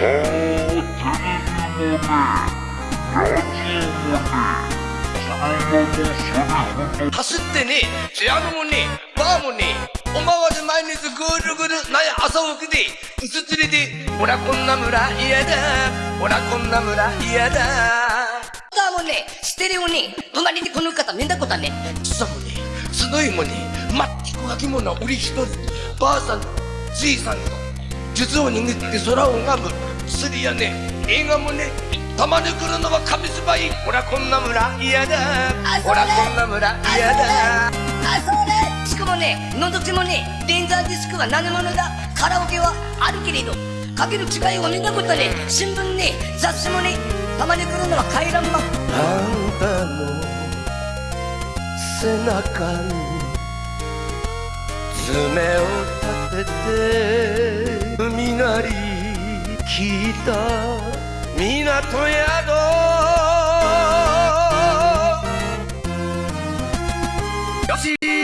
走ってねピアノもねバーもねおまわず毎日ぐるぐるなんや朝起きでうつつれでほらこんな村嫌だ。ほらこんな村嫌だ。だもねステレオね隣にこの方見たことね。さもねすごいもね全く書き物売り一人ばあさんじいさんと術を握って空を拝む。釣りやね映画もねたまに来るのは紙芝居ほらこんな村嫌だ。ほらこんな村嫌だ。あそれ。しかもね覗きもねレンザーディスクは何者だ。カラオケはあるけれどかける違いを見たことね新聞ね雑誌もねたまに来るのは回覧板。あんたの背中に爪を立ててり聞いた港宿よし。